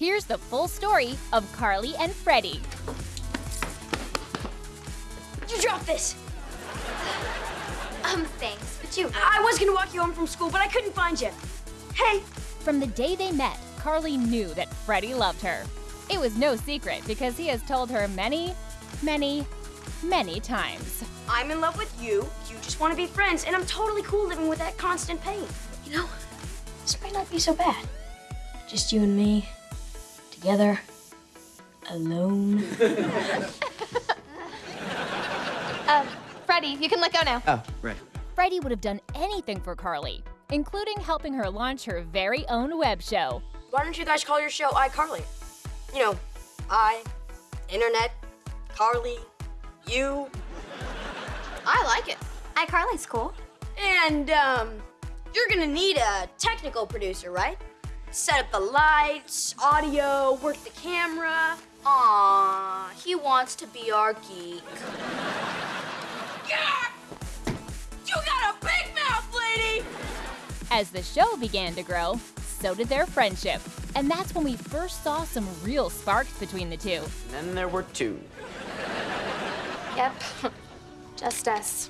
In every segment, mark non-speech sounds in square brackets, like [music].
Here's the full story of Carly and Freddie. You dropped this. Um, thanks, but you. I was gonna walk you home from school, but I couldn't find you. Hey, From the day they met, Carly knew that Freddie loved her. It was no secret because he has told her many, many, many times. I'm in love with you. You just want to be friends, and I'm totally cool living with that constant pain. You know, this might not be so bad. Just you and me, together, alone. Um, [laughs] Freddie, you can let go now. Oh, right. Freddie would have done anything for Carly, including helping her launch her very own web show. Why don't you guys call your show iCarly? You know, I, internet, Carly, you, I like it. iCarly's cool. and um, you're gonna need a technical producer, right? Set up the lights, audio, work the camera. Aw, he wants to be our geek. [laughs] Yeah! You got a big mouth, lady! As the show began to grow, so did their friendship. And that's when we first saw some real sparks between the two. And then there were two. Yep. Just us.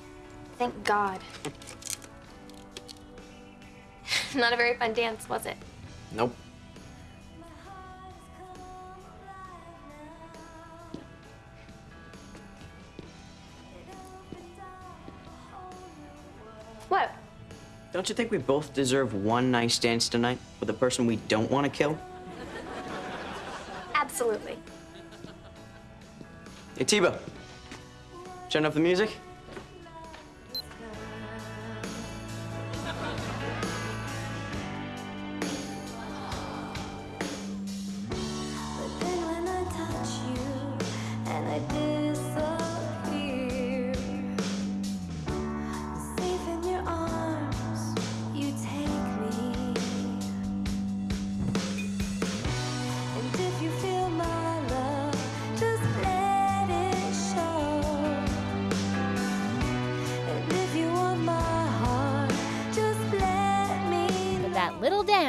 Thank God. [laughs] Not a very fun dance, was it? Nope. What? Don't you think we both deserve one nice dance tonight with a person we don't want to kill? Absolutely. Hey, T-Bo. Turn up the music.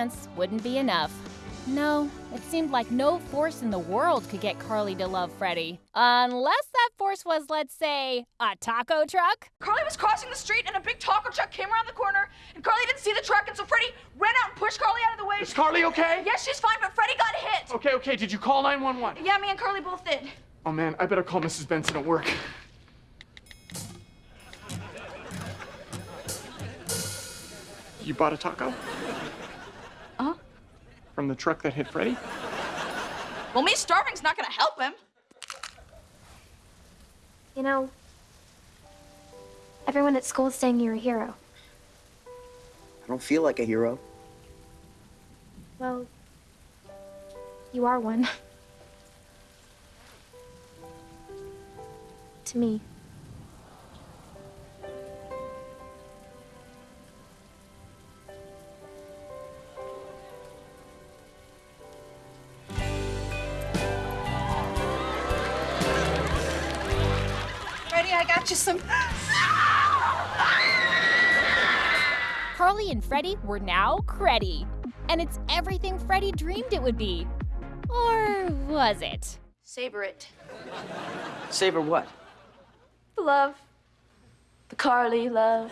That little dance wouldn't be enough. No, it seemed like no force in the world could get Carly to love Freddie. Unless that force was, let's say, a taco truck? Carly was crossing the street and a big taco truck came around the corner and Carly didn't see the truck and so Freddie ran out and pushed Carly out of the way. Is Carly okay? Yes, she's fine, but Freddie got hit. Okay, okay. Did you call 911? Yeah, me and Carly both did. Oh man, I better call Mrs. Benson at work. You bought a taco? From the truck that hit Freddie? Well, me starving's not gonna help him. You know, everyone at school is saying you're a hero. I don't feel like a hero. Well, you are one. [laughs] to me. Freddie, I got you some. Carly and Freddie were now Creddie. And it's everything Freddie dreamed it would be. Or was it? Saber it. Savor what? The love. The Carly love.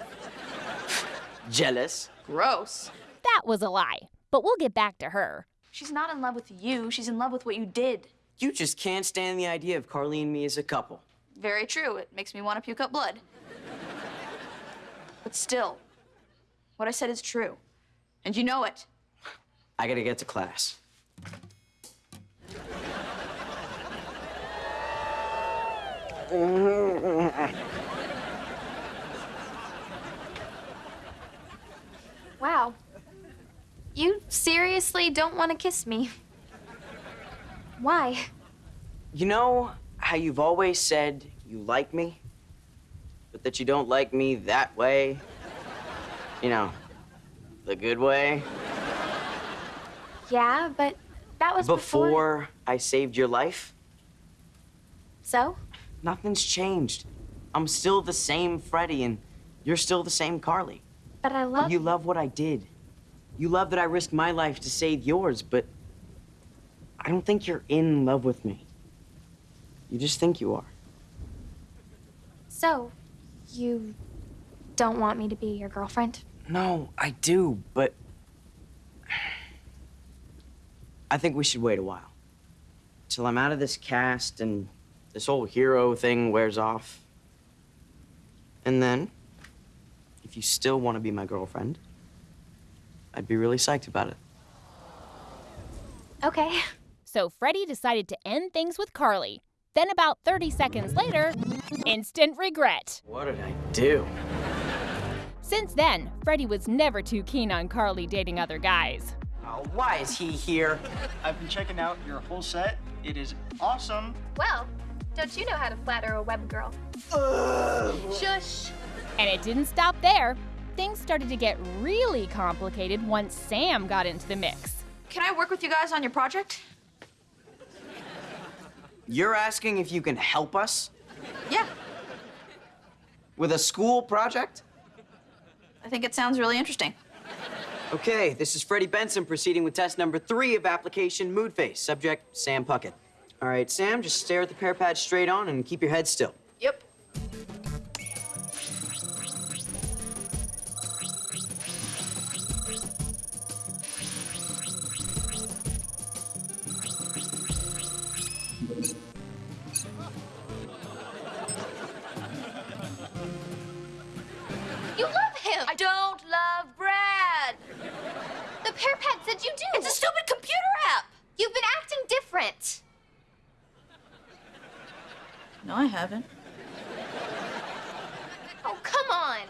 Jealous? Gross. That was a lie. But we'll get back to her. She's not in love with you. She's in love with what you did. You just can't stand the idea of Carly and me as a couple. Very true. It makes me want to puke up blood. But still, what I said is true. And you know it. I gotta get to class. Wow. You seriously don't want to kiss me. Why? You know how you've always said you like me, but that you don't like me that way? You know, the good way? Yeah, but that was Before Before I saved your life? So? Nothing's changed. I'm still the same Freddie, and you're still the same Carly. But I love You love what I did. You love that I risked my life to save yours, but I don't think you're in love with me. You just think you are. So, you don't want me to be your girlfriend? No, I do, but I think we should wait a while. Till I'm out of this cast and this whole hero thing wears off. And then, if you still want to be my girlfriend, I'd be really psyched about it. Okay. So Freddie decided to end things with Carly. Then, about 30 seconds later, instant regret. What did I do? Since then, Freddie was never too keen on Carly dating other guys. Oh, why is he here? I've been checking out your whole set. It is awesome. Well, don't you know how to flatter a web girl? Shush. And it didn't stop there. Things started to get really complicated once Sam got into the mix. Can I work with you guys on your project? You're asking if you can help us Yeah. with a school project? I think it sounds really interesting. Okay, this is Freddie Benson proceeding with test number three of application Mood Face. Subject, Sam Puckett. All right, Sam, just stare at the PearPad straight on and keep your head still. The PearPad said you do. It's a stupid computer app. You've been acting different. No, I haven't. Oh, come on.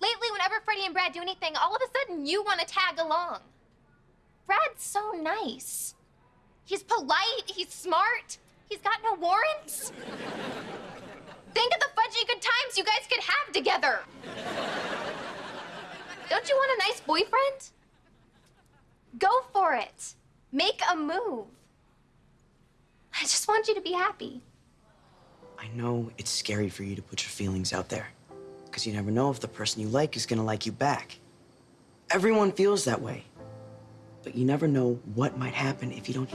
Lately, whenever Freddie and Brad do anything, all of a sudden you want to tag along. Brad's so nice. He's polite, he's smart, he's got no warrants. Think of the fudgy good times you guys could have together. Don't you want a nice boyfriend? Go for it. Make a move. I just want you to be happy. I know it's scary for you to put your feelings out there, because you never know if the person you like is gonna like you back. Everyone feels that way, but you never know what might happen if you don't.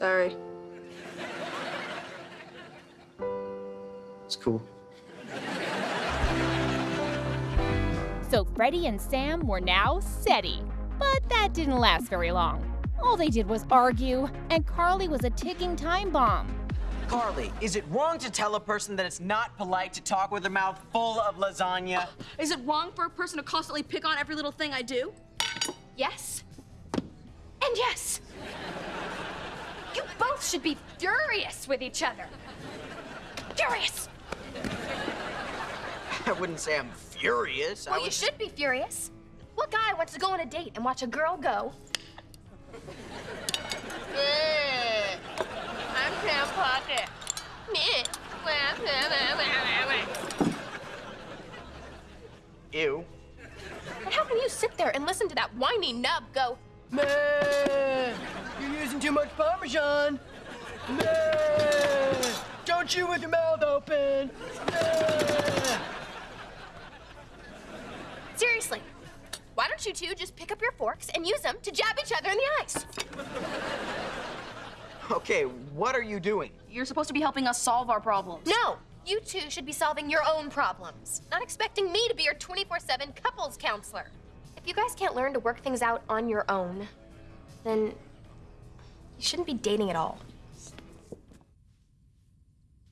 Sorry. It's cool. So Freddie and Sam were now Seddie. But that didn't last very long. All they did was argue, and Carly was a ticking time bomb. Carly, is it wrong to tell a person that it's not polite to talk with their mouth full of lasagna? Is it wrong for a person to constantly pick on every little thing I do? Yes. And yes. You both should be furious with each other. Furious. I wouldn't say I'm furious. I Well, you should be furious. What guy wants to go on a date and watch a girl go? I'm Sam Puckett. Ew. And how can you sit there and listen to that whiny nub go, Man, you're using too much Parmesan. Man, don't chew with your mouth open. Man. seriously, why don't you two just pick up your forks and use them to jab each other in the eyes? Okay, what are you doing? You're supposed to be helping us solve our problems. No, you two should be solving your own problems, not expecting me to be your 24 7 couples counselor. If you guys can't learn to work things out on your own, then you shouldn't be dating at all.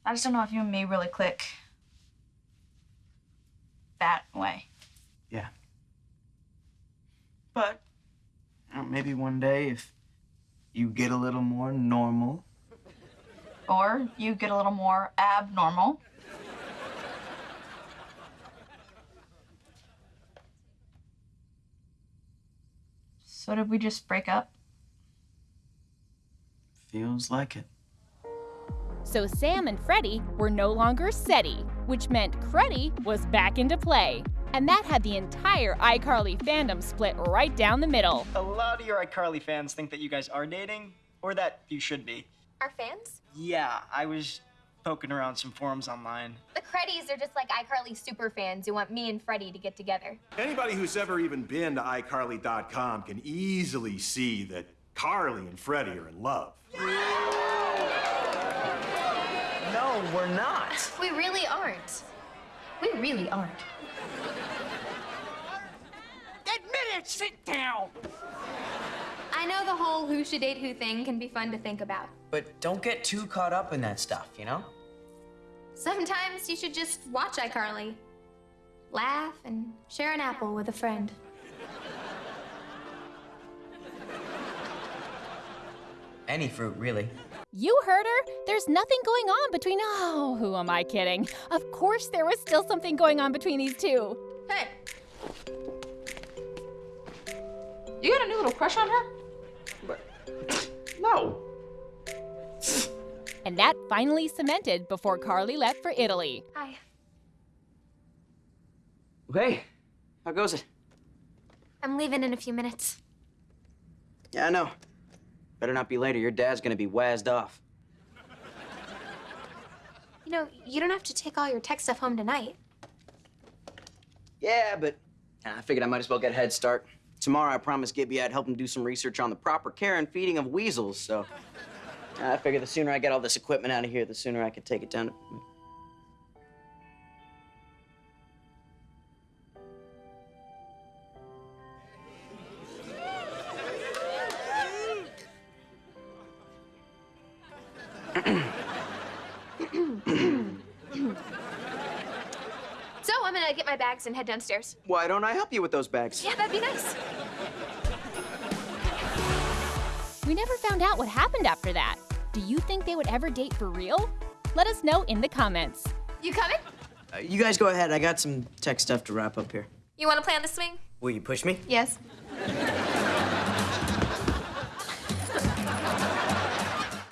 I just don't know if you and me really click that way. Yeah. But you know, maybe one day if you get a little more normal. Or you get a little more abnormal. So did we just break up? Feels like it. So Sam and Freddie were no longer Seddie. which meant Freddie was back into play. And that had the entire iCarly fandom split right down the middle. A lot of your iCarly fans think that you guys are dating, or that you should be. Our fans? Yeah, I was poking around some forums online. The Creddies are just like iCarly super fans who want me and Freddie to get together. Anybody who's ever even been to iCarly.com can easily see that Carly and Freddie are in love. No, we're not. We really aren't. We really aren't. Admit it! Sit down! I know the whole who should date who thing can be fun to think about. But don't get too caught up in that stuff, you know? Sometimes you should just watch iCarly. Laugh and share an apple with a friend. Any fruit, really. You heard her. There's nothing going on between. Oh, who am I kidding? Of course, there was still something going on between these two. Hey. You got a new little crush on her? No. And that finally cemented before Carly left for Italy. Hi. Hey, how goes it? I'm leaving in a few minutes. Yeah, I know. Better not be later. Your dad's gonna be wazzed off. You know, you don't have to take all your tech stuff home tonight. Yeah, but I figured I might as well get a head start. Tomorrow, I promised Gibby I'd help him do some research on the proper care and feeding of weasels, so I figure the sooner I get all this equipment out of here, the sooner I can take it down to. My bags and head downstairs. Why don't I help you with those bags? Yeah, that'd be nice. We never found out what happened after that. Do you think they would ever date for real? Let us know in the comments. You coming? Uh, you guys go ahead. I got some tech stuff to wrap up here. You wanna play on the swing? Will you push me? Yes.